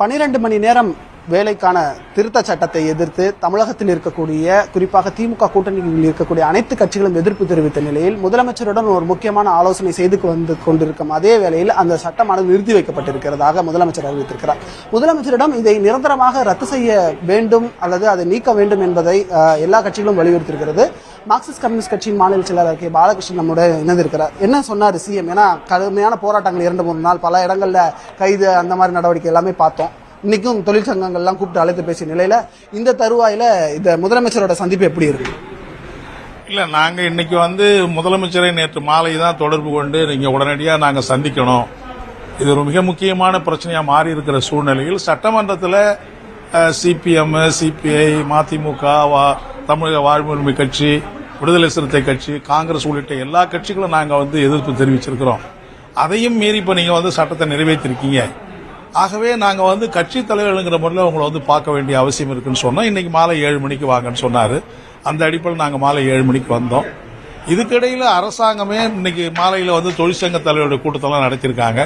பனிரெண்டு மணி நேரம் வேலைக்கான திருத்த சட்டத்தை எதிர்த்து தமிழகத்தில் இருக்கக்கூடிய குறிப்பாக திமுக கூட்டணியில் இருக்கக்கூடிய அனைத்து கட்சிகளும் எதிர்ப்பு தெரிவித்த நிலையில் முதலமைச்சருடன் ஒரு முக்கியமான ஆலோசனை செய்து வந்து கொண்டிருக்கும் அதே வேளையில் அந்த சட்டமானது நிறுத்தி வைக்கப்பட்டிருக்கிறதாக முதலமைச்சர் அறிவித்திருக்கிறார். முதலமைச்சரிடம் இதை நிரந்தரமாக ரத்து செய்ய வேண்டும் அல்லது அதை நீக்க வேண்டும் என்பதை எல்லா கட்சிகளும் வலியுறுத்தியிருக்கிறது. மார்க்சிஸ்ட் கம்யூனிஸ்ட் கட்சியின் மாநில செயலாளர் கே. பாலகிருஷ்ணன் நம்முடைய இணைந்திருக்கிறார். என்ன சொன்னார் சிஎம் ஏன்னா கடுமையான போராட்டங்கள் இரண்டு மூணு நாள் பல இடங்களில் கைது அந்த மாதிரி நடவடிக்கை எல்லாமே பார்த்தோம். இன்னைக்கும் தொழிற்சங்கங்கள்லாம் கூப்பிட்டு அழைத்து பேசிய நிலையில இந்த தருவாயில இந்த முதலமைச்சரோட சந்திப்பு எப்படி இருக்கு? இல்ல நாங்க இன்னைக்கு வந்து முதலமைச்சரை நேற்று மாலை தான் தொடர்பு கொண்டு நீங்க உடனடியாக நாங்க சந்திக்கணும். இது ஒரு மிக முக்கியமான பிரச்சனையா மாறி இருக்கிற சூழ்நிலையில் சட்டமன்றத்தில் சிபிஎம் சிபிஐ மதிமுக வா- தமிழக வாழ்வுரிமை கட்சி விடுதலை சிறுத்தை கட்சி காங்கிரஸ் உள்ளிட்ட எல்லா கட்சிகளும் நாங்கள் வந்து எதிர்ப்பு தெரிவிச்சிருக்கிறோம். அதையும் மீறி இப்போ நீங்கள் வந்து சட்டத்தை நிறைவேற்றிருக்கீங்க. ஆகவே நாங்கள் வந்து கட்சி தலைவர்கள்ங்கிற முறையில் உங்களை வந்து பார்க்க வேண்டிய அவசியம் இருக்குன்னு சொன்னோம். இன்றைக்கி மாலை ஏழு மணிக்கு வாங்கன்னு சொன்னார். அந்த அடிப்படையில் நாங்கள் மாலை ஏழு மணிக்கு வந்தோம். இதுக்கிடையில் அரசாங்கமே இன்னைக்கு மாலையில் வந்து தொழிற்சங்க தலைவருடைய கூட்டத்தெல்லாம் நடத்தியிருக்காங்க.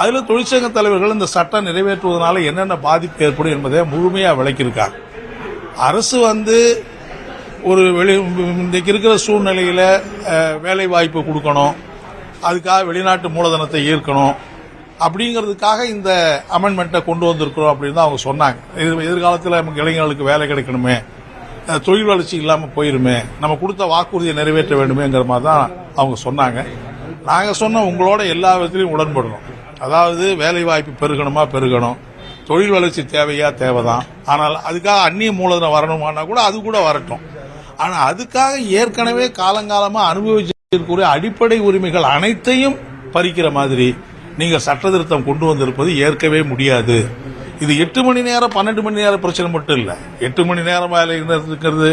அதில் தொழிற்சங்க தலைவர்கள் இந்த சட்டம் நிறைவேற்றுவதனால என்னென்ன பாதிப்பு ஏற்படும் என்பதை முழுமையாக விளக்கியிருக்காங்க. அரசு வந்து ஒரு வெளி இன்றைக்கு இருக்கிற சூழ்நிலையில் வேலை வாய்ப்பு கொடுக்கணும். அதுக்காக வெளிநாட்டு மூலதனத்தை ஈர்க்கணும். அப்படிங்கிறதுக்காக இந்த அமெண்ட்மெண்ட்டை கொண்டு வந்திருக்கிறோம் அப்படின்னு தான் அவங்க சொன்னாங்க. எதிர் எதிர்காலத்தில் நமக்கு இளைஞர்களுக்கு வேலை கிடைக்கணுமே. தொழில் வளர்ச்சி இல்லாமல் போயிருமே. நம்ம கொடுத்த வாக்குறுதியை நிறைவேற்ற வேண்டுமேங்கிற மாதிரி தான் அவங்க சொன்னாங்க. நாங்கள் சொன்ன உங்களோட எல்லா விதத்திலையும் உடன்படணும். அதாவது வேலை வாய்ப்பு பெருகணுமா பெருகணும். தொழில் வளர்ச்சி தேவையா தேவைதான். ஆனால் அதுக்காக அந்நிய மூலதனம் வரணுமானா கூட அது கூட வரட்டும். ஆனா அதுக்காக ஏற்கனவே காலங்காலமா அனுபவிச்சிருக்கக்கூடிய அடிப்படை உரிமைகள் அனைத்தையும் பறிக்கிற மாதிரி நீங்க சட்ட திருத்தம் கொண்டு வந்திருப்பது ஏற்கவே முடியாது. இது எட்டு மணி நேரம் பன்னெண்டு மணி நேரம் பிரச்சனை மட்டும் இல்லை. எட்டு மணி நேரம் வேலை இருக்கிறது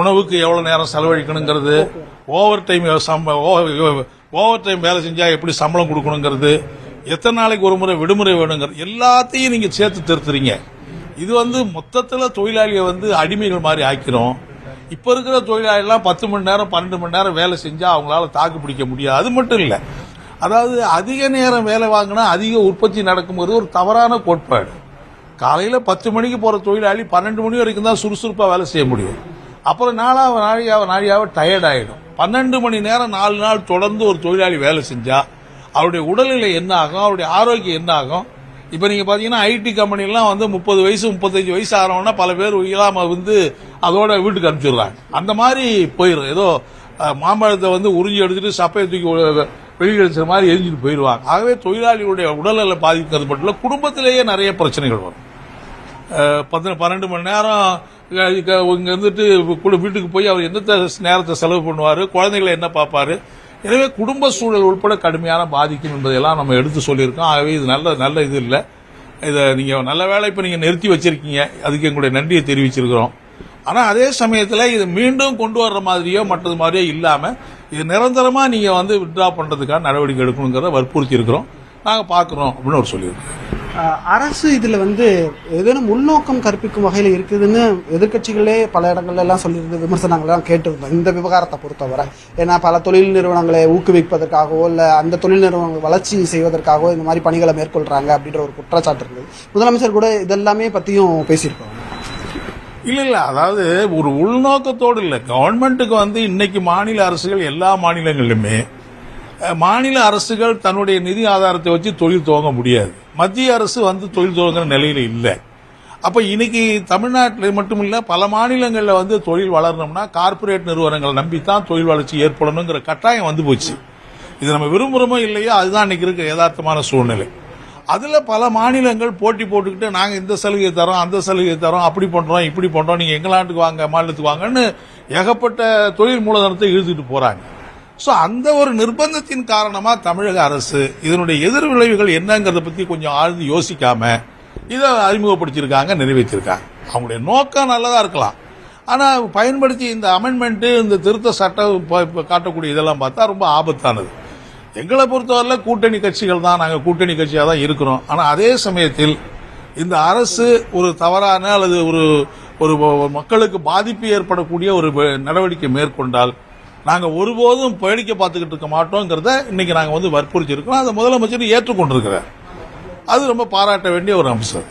உணவுக்கு எவ்வளவு நேரம் செலவழிக்கணுங்கிறது. ஓவர் டைம் ஓவர் டைம் வேலை செஞ்சா எப்படி சம்பளம் கொடுக்கணுங்கிறது. எத்தனை நாளைக்கு ஒரு முறை விடுமுறை வேணுங்கிறது. எல்லாத்தையும் நீங்க சேர்த்து திருத்துறீங்க. இது வந்து மொத்தத்தில் தொழிலாளியை வந்து அடிமைகள் மாதிரி ஆக்கிறோம். இப்ப இருக்கிற தொழிலாளிலாம் பத்து மணி நேரம் பன்னெண்டு மணி நேரம் வேலை செஞ்சா அவங்களால தாக்கு பிடிக்க முடியாது. அது மட்டும் இல்ல. அதாவது அதிக நேரம் வேலை வாங்கினா அதிக உற்பத்தி நடக்கும்போது ஒரு தவறான கோட்பாடு. காலையில பத்து மணிக்கு போற தொழிலாளி பன்னெண்டு மணி வரைக்கும் தான் சுறுசுறுப்பா வேலை செய்ய முடியும். அப்புறம் நாளாக நாளையாவ நாளையாவ டயர்ட் ஆகிடும் பன்னெண்டு மணி நேரம் நாலு நாள் தொடர்ந்து ஒரு தொழிலாளி வேலை செஞ்சா அவருடைய உடல்நிலை என்ன ஆகும்? அவருடைய ஆரோக்கியம் என்ன ஆகும்? இப்போ நீங்கள் பார்த்தீங்கன்னா ஐடி கம்பெனிலாம் வந்து முப்பது வயசு முப்பத்தஞ்சு வயசு ஆகிறவனா பல பேர் இல்லாமல் வந்து அதோட வீட்டுக்கு அனுப்பிச்சிடுறாங்க. அந்த மாதிரி போயிடும் ஏதோ மாம்பழத்தை வந்து உறிஞ்சி எடுத்துட்டு சப்பையை தூக்கி வெளியெடுத்துற மாதிரி எரிஞ்சிட்டு போயிடுவாங்க. ஆகவே தொழிலாளிகளுடைய உடல்நல பாதிக்கிறது மட்டும் இல்லை குடும்பத்திலேயே நிறைய பிரச்சனைகள் வரும். பத்து பன்னெண்டு மணி நேரம் இங்கே இங்க இருந்துட்டு வீட்டுக்கு போய் அவர் எந்த நேரத்தை செலவு பண்ணுவார் குழந்தைகளை என்ன பார்ப்பாரு எனவே குடும்ப சூழல் உட்பட கடுமையான பாதிக்கும் என்பதையெல்லாம் நம்ம எடுத்து சொல்லியிருக்கோம். ஆகவே இது நல்ல நல்ல இது இல்லை. இதை நீங்கள் நல்ல வேலை இப்போ நீங்கள் நிறுத்தி வச்சிருக்கீங்க. அதுக்கு எங்களுடைய நன்றியை தெரிவிச்சிருக்கிறோம். ஆனால் அதே சமயத்தில் இது மீண்டும் கொண்டு வர்ற மாதிரியோ மற்றது மாதிரியோ இல்லாமல் இது நிரந்தரமாக நீங்கள் வந்து வித்ட்ரா பண்ணுறதுக்கான நடவடிக்கை எடுக்கணுங்கிறத வற்புறுத்தி இருக்கிறோம் நாங்கள் பார்க்குறோம் அப்படின்னு அவர் சொல்லியிருக்கோம் அரசு இதில் வந்து ஏதேனும் உள்நோக்கம் கற்பிக்கும் வகையில் இருக்குதுன்னு எதிர்க்கட்சிகளே பல இடங்கள்ல எல்லாம் சொல்லியிருந்து விமர்சனங்கள்லாம் கேட்டிருந்தோம் இந்த விவகாரத்தை பொறுத்தவரை. ஏன்னா பல தொழில் நிறுவனங்களை ஊக்குவிப்பதற்காகவோ இல்லை அந்த தொழில் நிறுவனங்கள் வளர்ச்சி செய்வதற்காகவோ இந்த மாதிரி பணிகளை மேற்கொள்கிறாங்க அப்படின்ற ஒரு குற்றச்சாட்டு இருந்தது. முதலமைச்சர் கூட இதெல்லாமே பற்றியும் பேசியிருப்பாங்க இல்லை இல்லை. அதாவது ஒரு உள்நோக்கத்தோடு இல்லை. கவர்மெண்ட்டுக்கு வந்து இன்னைக்கு மாநில அரசுகள் எல்லா மாநிலங்களிலுமே மாநில அரசுகள் தன்னுடைய நிதி ஆதாரத்தை வச்சு தொழில் துவங்க முடியாது. மத்திய அரசு வந்து தொழில் துவங்குற நிலையில இல்லை. அப்ப இன்னைக்கு தமிழ்நாட்டில் மட்டும் இல்லை பல மாநிலங்களில் வந்து தொழில் வளரணும்னா கார்ப்பரேட் நிறுவனங்களை நம்பி தான் தொழில் வளர்ச்சி ஏற்படணுங்கிற கட்டாயம் வந்து போச்சு. இது நம்ம விரும்புகிறோமோ இல்லையோ அதுதான் இன்னைக்கு இருக்க யதார்த்தமான சூழ்நிலை. அதுல பல மாநிலங்கள் போட்டி போட்டுக்கிட்டு நாங்கள் இந்த சலுகை தரோம் அந்த சலுகை தரோம் அப்படி பண்றோம் இப்படி பண்றோம் நீங்க எங்கள் நாட்டுக்கு வாங்க மாநிலத்துக்கு வாங்கன்னு ஏகப்பட்ட தொழில் மூலதனத்தை இழுத்துட்டு போறாங்க. ஸோ அந்த ஒரு நிர்பந்தத்தின் காரணமாக தமிழக அரசு இதனுடைய எதிர் விளைவுகள் பற்றி கொஞ்சம் ஆழ்ந்து யோசிக்காம இதை அறிமுகப்படுத்தியிருக்காங்க நிறைவேற்றியிருக்காங்க. அவங்களுடைய நோக்கம் நல்லதாக இருக்கலாம். ஆனால் பயன்படுத்தி இந்த அமெண்ட்மெண்ட்டு இந்த திருத்த சட்டம் காட்டக்கூடிய இதெல்லாம் பார்த்தா ரொம்ப ஆபத்தானது. எங்களை பொறுத்தவரையில் கூட்டணி கட்சிகள் தான். நாங்கள் கூட்டணி கட்சியாக தான் இருக்கிறோம். ஆனால் அதே சமயத்தில் இந்த அரசு ஒரு தவறான அல்லது ஒரு ஒரு மக்களுக்கு பாதிப்பு ஏற்படக்கூடிய ஒரு நடவடிக்கை மேற்கொண்டால் நாங்கள் ஒருபோதும் வேடிக்கை பார்த்துக்கிட்டு இருக்க மாட்டோங்கிறத இன்னைக்கு நாங்கள் வந்து வற்புறுத்தி இருக்கோம் அதை முதலமைச்சர் ஏற்றுக்கொண்டிருக்கிறார். அது ரொம்ப பாராட்ட வேண்டிய ஒரு அம்சம்.